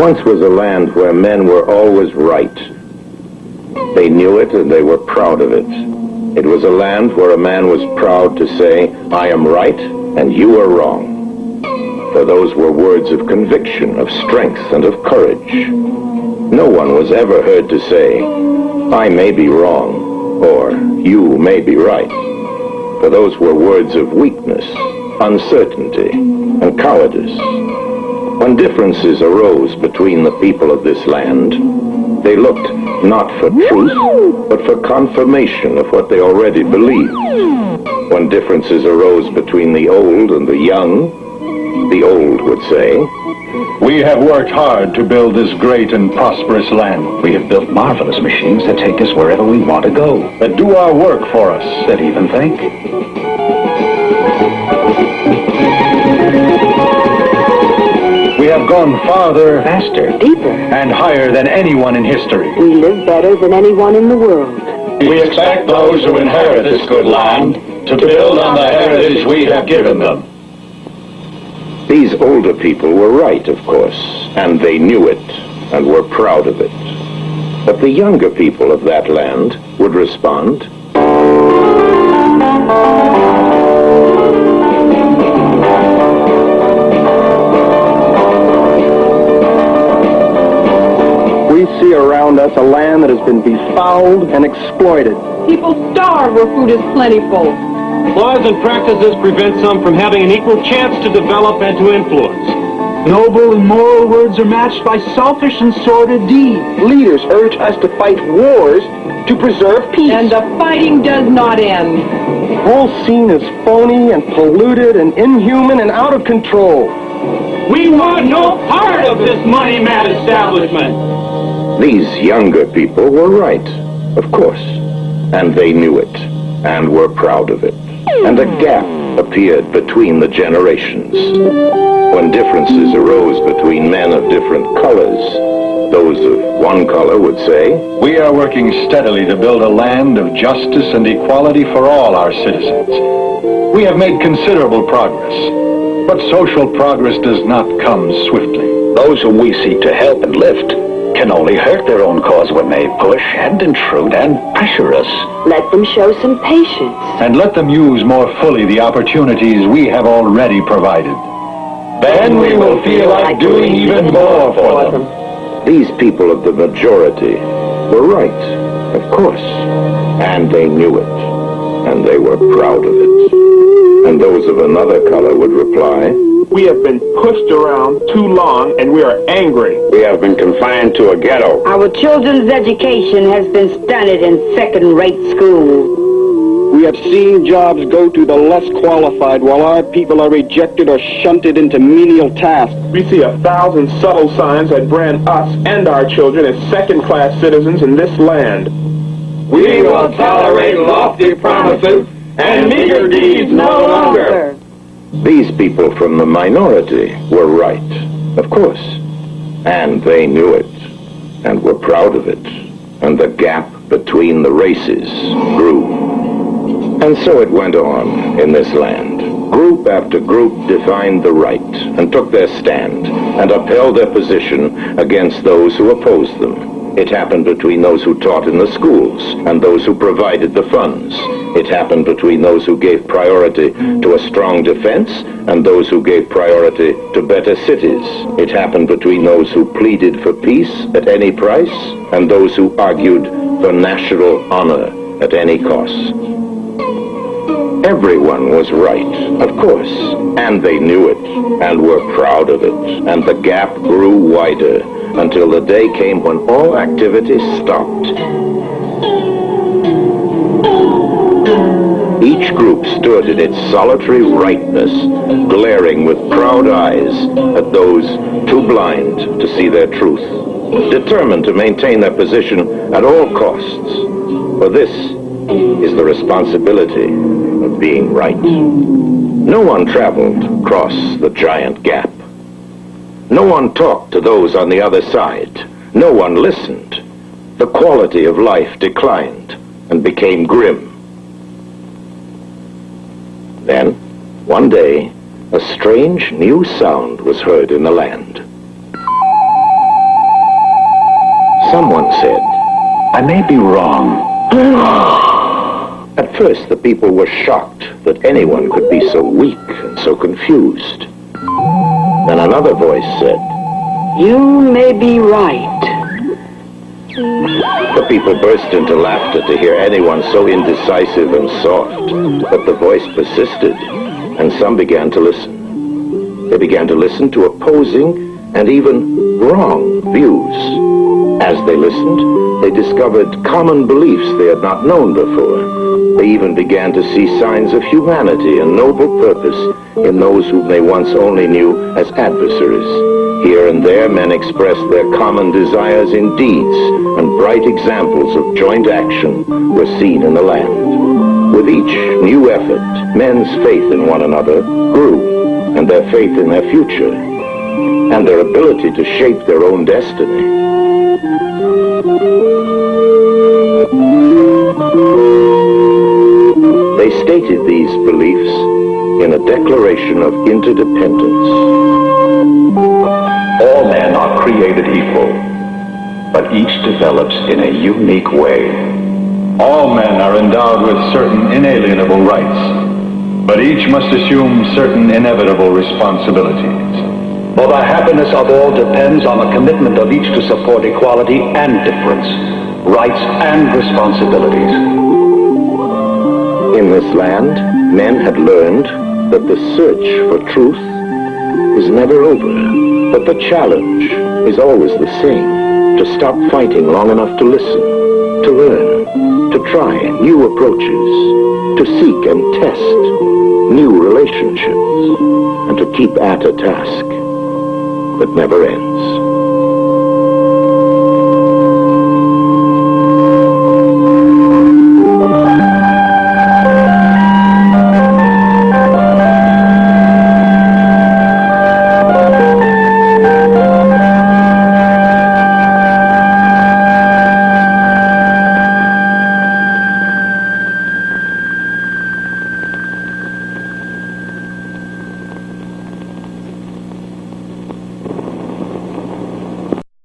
Once was a land where men were always right. They knew it and they were proud of it. It was a land where a man was proud to say, I am right and you are wrong. For those were words of conviction, of strength, and of courage. No one was ever heard to say, I may be wrong, or you may be right. For those were words of weakness, uncertainty, and cowardice. When differences arose between the people of this land, they looked not for truth, but for confirmation of what they already believed. When differences arose between the old and the young, the old would say, We have worked hard to build this great and prosperous land. We have built marvelous machines that take us wherever we want to go. That do our work for us. That even think. Have gone farther, Faster. Deeper. and higher than anyone in history. We live better than anyone in the world. We expect those who inherit this good land to build on the heritage we have given them. These older people were right, of course, and they knew it and were proud of it. But the younger people of that land would respond, see around us a land that has been befouled and exploited. People starve where food is plentiful. Laws and practices prevent some from having an equal chance to develop and to influence. Noble and moral words are matched by selfish and sordid deeds. Leaders urge us to fight wars to preserve peace. And the fighting does not end. the whole scene is phony and polluted and inhuman and out of control. We want no part of this money-mad establishment. These younger people were right, of course, and they knew it, and were proud of it. And a gap appeared between the generations. When differences arose between men of different colors, those of one color would say, We are working steadily to build a land of justice and equality for all our citizens. We have made considerable progress, but social progress does not come swiftly. Those whom we seek to help and lift can only hurt their own cause when they push and intrude and pressure us. Let them show some patience. and let them use more fully the opportunities we have already provided. Then we will feel like doing even more for them. These people of the majority were right, of course, and they knew it, and they were proud of it. And those of another color would reply, We have been pushed around too long and we are angry. We have been confined to a ghetto. Our children's education has been stunted in second-rate schools. We have seen jobs go to the less qualified while our people are rejected or shunted into menial tasks. We see a thousand subtle signs that brand us and our children as second-class citizens in this land. We will tolerate lofty promises and meager deeds no longer. These people from the minority were right, of course, and they knew it, and were proud of it, and the gap between the races grew. And so it went on in this land. Group after group defined the right and took their stand and upheld their position against those who opposed them. It happened between those who taught in the schools and those who provided the funds. It happened between those who gave priority to a strong defense and those who gave priority to better cities. It happened between those who pleaded for peace at any price and those who argued for national honor at any cost. Everyone was right, of course, and they knew it, and were proud of it, and the gap grew wider until the day came when all activity stopped. Each group stood in its solitary rightness, glaring with proud eyes at those too blind to see their truth, determined to maintain their position at all costs. For this is the responsibility of being right. No one traveled across the giant gap. No one talked to those on the other side. No one listened. The quality of life declined and became grim. Then, one day, a strange new sound was heard in the land. Someone said, I may be wrong. At first, the people were shocked that anyone could be so weak and so confused. Then another voice said, You may be right. The people burst into laughter to hear anyone so indecisive and soft, but the voice persisted, and some began to listen. They began to listen to opposing and even wrong views. As they listened, they discovered common beliefs they had not known before. They even began to see signs of humanity and noble purpose in those whom they once only knew as adversaries. Here and there, men expressed their common desires in deeds, and bright examples of joint action were seen in the land. With each new effort, men's faith in one another grew, and their faith in their future, and their ability to shape their own destiny. They stated these beliefs in a declaration of interdependence. All men are created equal, but each develops in a unique way. All men are endowed with certain inalienable rights, but each must assume certain inevitable responsibilities. For the happiness of all depends on the commitment of each to support equality and difference, rights and responsibilities. In this land, men had learned that the search for truth is never over, but the challenge is always the same, to stop fighting long enough to listen, to learn, to try new approaches, to seek and test new relationships, and to keep at a task that never ends.